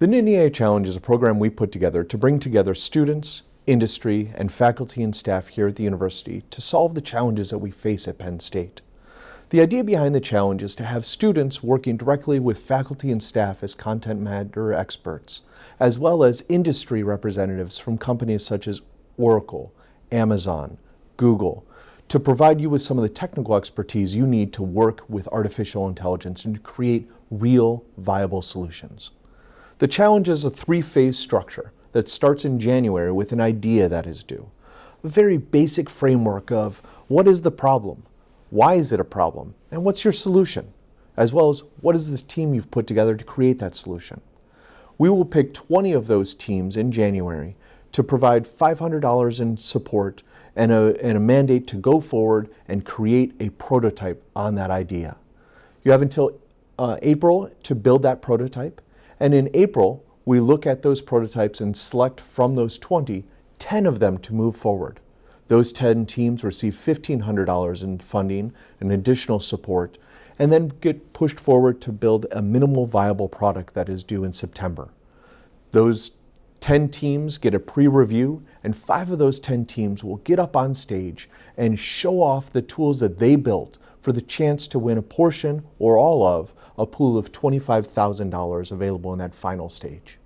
The Nittany AI Challenge is a program we put together to bring together students, industry, and faculty and staff here at the university to solve the challenges that we face at Penn State. The idea behind the challenge is to have students working directly with faculty and staff as content matter experts, as well as industry representatives from companies such as Oracle, Amazon, Google, to provide you with some of the technical expertise you need to work with artificial intelligence and to create real viable solutions. The challenge is a three-phase structure that starts in January with an idea that is due. A very basic framework of what is the problem, why is it a problem, and what's your solution, as well as what is the team you've put together to create that solution. We will pick 20 of those teams in January to provide $500 in support and a, and a mandate to go forward and create a prototype on that idea. You have until uh, April to build that prototype. And in April, we look at those prototypes and select from those 20, 10 of them to move forward. Those 10 teams receive $1,500 in funding and additional support, and then get pushed forward to build a minimal viable product that is due in September. Those 10 teams get a pre-review, and five of those 10 teams will get up on stage and show off the tools that they built for the chance to win a portion or all of a pool of $25,000 available in that final stage.